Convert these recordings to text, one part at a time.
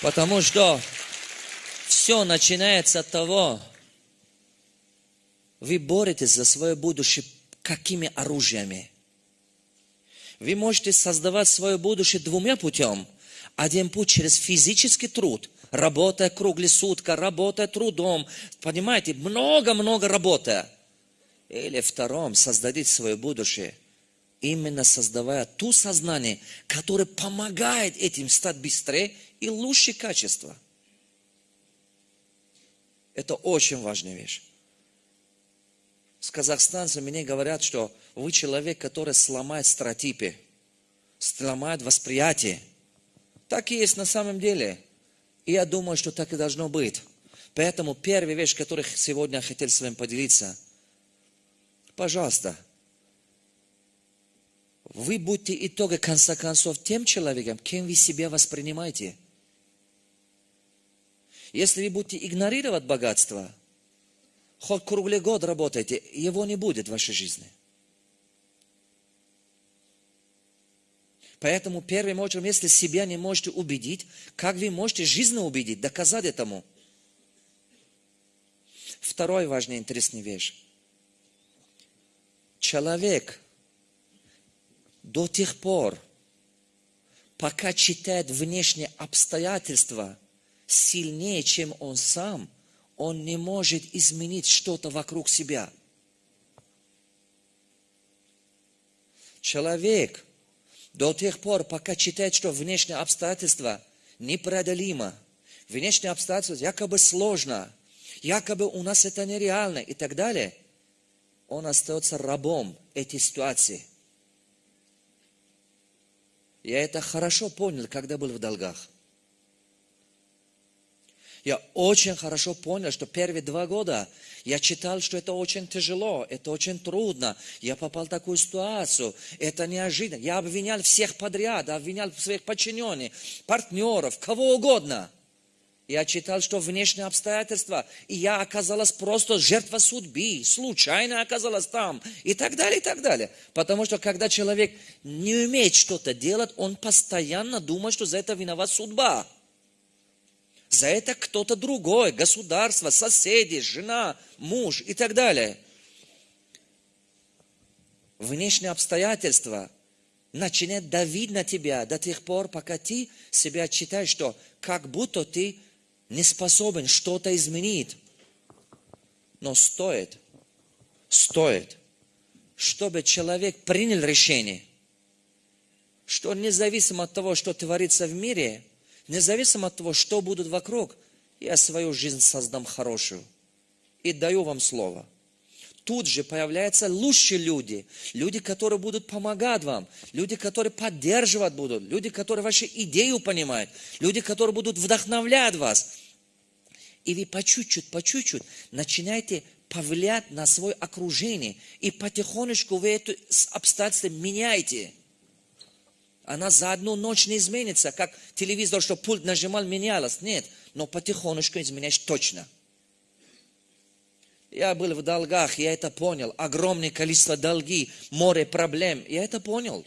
Потому что все начинается от того, вы боретесь за свое будущее какими оружиями? Вы можете создавать свое будущее двумя путем. Один путь через физический труд, работая круглосутка, работая трудом, понимаете, много-много работая. Или втором, создадите свое будущее, именно создавая ту сознание, которое помогает этим стать быстрее и лучше качество. Это очень важная вещь. С казахстанцами мне говорят, что вы человек, который сломает стереотипы, сломает восприятие. Так и есть на самом деле. И я думаю, что так и должно быть. Поэтому первая вещь, которую сегодня я хотел с вами поделиться. Пожалуйста, вы будьте итога конца концов тем человеком, кем вы себя воспринимаете. Если вы будете игнорировать богатство, хоть круглый год работайте, его не будет в вашей жизни. Поэтому первым очередь, если себя не можете убедить, как вы можете жизнь убедить, доказать этому? Второй важный интересный вещь. Человек до тех пор, пока читает внешние обстоятельства сильнее, чем он сам, он не может изменить что-то вокруг себя. Человек – до тех пор, пока читает, что внешние обстоятельства непреодолимо, внешние обстоятельства якобы сложно, якобы у нас это нереально и так далее, он остается рабом этой ситуации. Я это хорошо понял, когда был в долгах. Я очень хорошо понял, что первые два года я читал, что это очень тяжело, это очень трудно. Я попал в такую ситуацию, это неожиданно. Я обвинял всех подряд, обвинял своих подчиненных, партнеров, кого угодно. Я читал, что внешние обстоятельства, и я оказалась просто жертва судьбы, случайно оказалась там, и так далее, и так далее. Потому что когда человек не умеет что-то делать, он постоянно думает, что за это виноват судьба. За это кто-то другой, государство, соседи, жена, муж и так далее. Внешние обстоятельства начинают давить на тебя до тех пор, пока ты себя считаешь, что как будто ты не способен что-то изменить. Но стоит, стоит, чтобы человек принял решение, что независимо от того, что творится в мире – Независимо от того, что будет вокруг, я свою жизнь создам хорошую. И даю вам слово. Тут же появляются лучшие люди, люди, которые будут помогать вам, люди, которые поддерживать будут, люди, которые ваши идею понимают, люди, которые будут вдохновлять вас. И вы по чуть-чуть, по чуть-чуть начинаете повлиять на свое окружение. И потихонечку вы это обстоятельства меняете – она за одну ночь не изменится, как телевизор, что пульт нажимал, менялось. Нет, но потихонечку изменяешь точно. Я был в долгах, я это понял. Огромное количество долги, море проблем. Я это понял.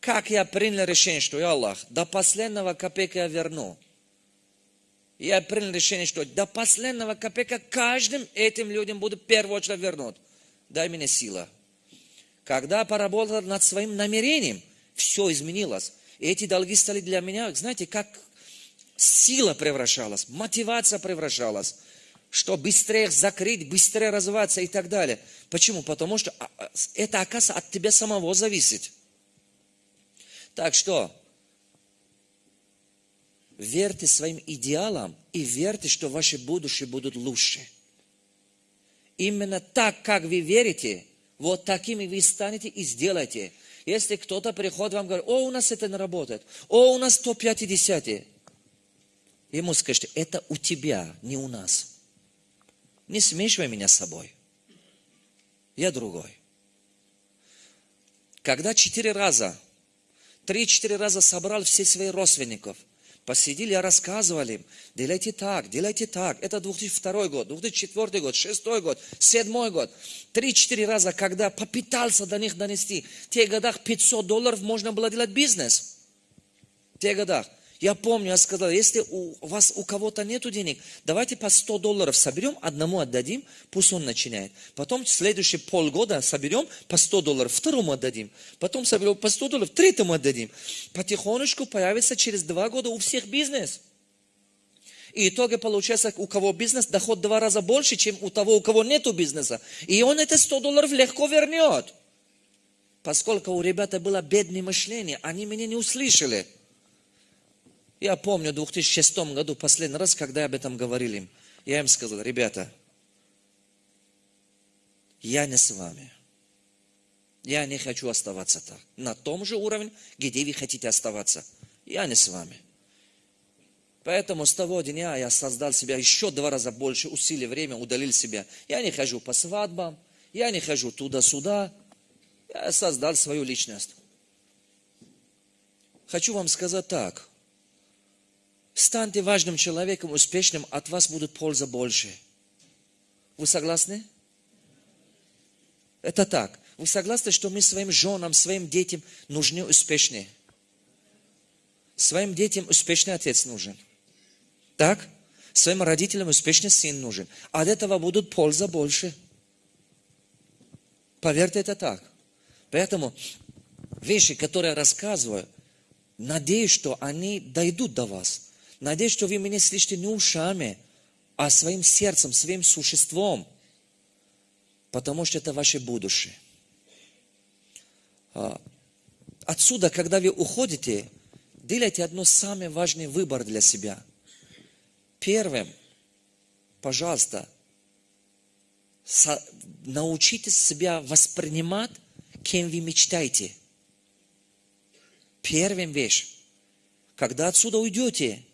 Как я принял решение, что я Аллах, до последнего копейка я верну. Я принял решение, что до последнего копейка каждым этим людям буду в первую очередь вернуть. Дай мне сила. Когда поработал над своим намерением – все изменилось. И эти долги стали для меня, знаете, как сила превращалась, мотивация превращалась, что быстрее закрыть, быстрее развиваться и так далее. Почему? Потому что а, а, это, оказывается, от тебя самого зависит. Так что, верьте своим идеалам и верьте, что ваши будущие будут лучше. Именно так, как вы верите, вот такими вы станете и сделаете – если кто-то приходит вам и говорит, о, у нас это не работает, о, у нас 150, ему скажите, это у тебя, не у нас. Не смешивай меня с собой. Я другой. Когда четыре раза, три-четыре раза собрал все своих родственников – Посидели, рассказывали им, делайте так, делайте так. Это 2002 год, 2004 год, 2006 год, 2007 год. Три-четыре раза, когда попытался до них донести. В тех годах 500 долларов можно было делать бизнес. В тех годах. Я помню, я сказал, если у вас у кого-то нету денег, давайте по 100 долларов соберем, одному отдадим, пусть он начинает. Потом следующие полгода соберем по 100 долларов, второму отдадим. Потом соберем по 100 долларов, третьему отдадим. Потихонечку появится через два года у всех бизнес. И итоге получается, у кого бизнес, доход два раза больше, чем у того, у кого нету бизнеса. И он это 100 долларов легко вернет. Поскольку у ребята было бедное мышление, они меня не услышали. Я помню в 2006 году, последний раз, когда об этом говорили я им сказал, ребята, я не с вами. Я не хочу оставаться так. На том же уровне, где вы хотите оставаться. Я не с вами. Поэтому с того дня я создал себя еще два раза больше усилий, время, удалил себя. Я не хожу по свадьбам, я не хожу туда-сюда. Я создал свою личность. Хочу вам сказать так. Станьте важным человеком, успешным, от вас будет польза больше. Вы согласны? Это так. Вы согласны, что мы своим женам, своим детям нужны успешные? Своим детям успешный отец нужен. Так? Своим родителям успешный сын нужен. От этого будут польза больше. Поверьте, это так. Поэтому вещи, которые я рассказываю, надеюсь, что они дойдут до вас. Надеюсь, что вы меня слышите не ушами, а своим сердцем, своим существом. Потому что это ваше будущее. А, отсюда, когда вы уходите, делайте одно самый важный выбор для себя – Первым, пожалуйста, научитесь себя воспринимать, кем вы мечтаете. Первым вещь. Когда отсюда уйдете,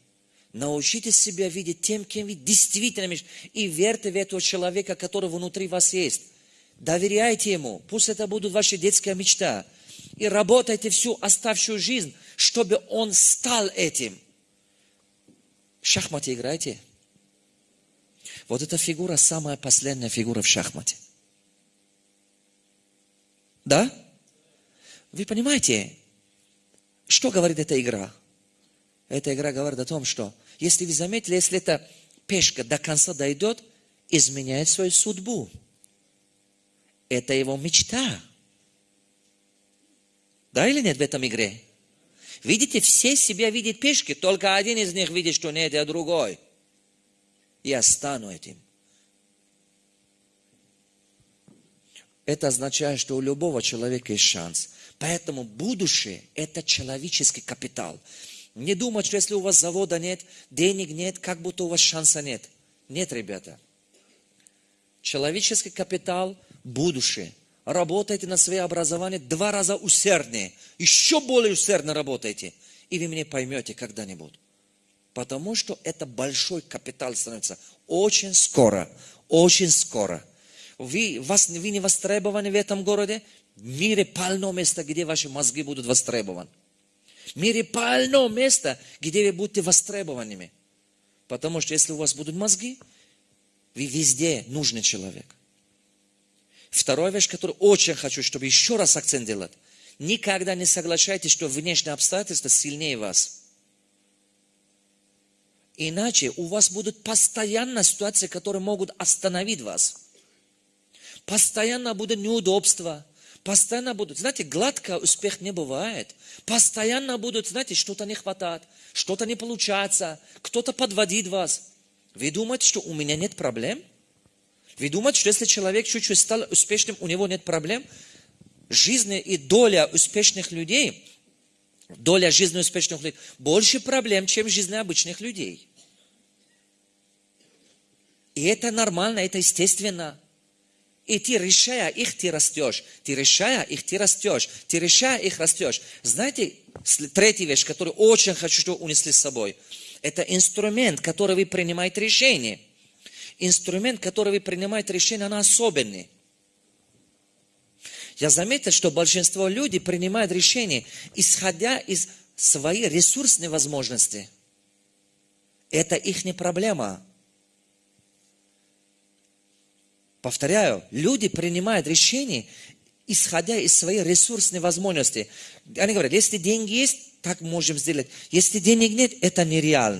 научитесь себя видеть тем, кем вы действительно мечтаете. И верьте в этого человека, который внутри вас есть. Доверяйте ему. Пусть это будет ваша детская мечта. И работайте всю оставшую жизнь, чтобы он стал этим – в шахмате играете? Вот эта фигура самая последняя фигура в шахмате. Да? Вы понимаете, что говорит эта игра? Эта игра говорит о том, что если вы заметили, если эта пешка до конца дойдет, изменяет свою судьбу. Это его мечта. Да или нет в этом игре? Видите, все себя видят пешки, только один из них видит, что нет, я другой. Я стану этим. Это означает, что у любого человека есть шанс. Поэтому будущее – это человеческий капитал. Не думать, что если у вас завода нет, денег нет, как будто у вас шанса нет. Нет, ребята. Человеческий капитал – будущее работайте на свое образование два раза усерднее, еще более усердно работайте, и вы меня поймете когда-нибудь. Потому что это большой капитал становится очень скоро, очень скоро. Вы, вас, вы не востребованы в этом городе, в мире полно места, где ваши мозги будут востребованы. В мире полно места, где вы будете востребованными. Потому что если у вас будут мозги, вы везде нужный человек. Вторая вещь, которую очень хочу, чтобы еще раз акцент делать. Никогда не соглашайтесь, что внешние обстоятельства сильнее вас. Иначе у вас будут постоянно ситуации, которые могут остановить вас. Постоянно будут неудобства. Постоянно будут, знаете, гладко успех не бывает. Постоянно будут, знаете, что-то не хватает, что-то не получается, кто-то подводит вас. Вы думаете, что у меня нет проблем? Вы думаете, что если человек чуть-чуть стал успешным, у него нет проблем? Жизнь и доля успешных людей, доля жизни успешных людей, больше проблем, чем жизнь обычных людей. И это нормально, это естественно. И ты, решая их, ты растешь. Ты решая их, ты растешь. Ты решая их, растешь. Знаете, третья вещь, которую очень хочу, чтобы унесли с собой. Это инструмент, который вы принимаете решение – инструмент, который вы принимаете решение, он особенный. Я заметил, что большинство людей принимают решения, исходя из своей ресурсной возможности. Это их не проблема. Повторяю, люди принимают решения, исходя из своей ресурсной возможности. Они говорят, если деньги есть, так можем сделать. Если денег нет, это нереально.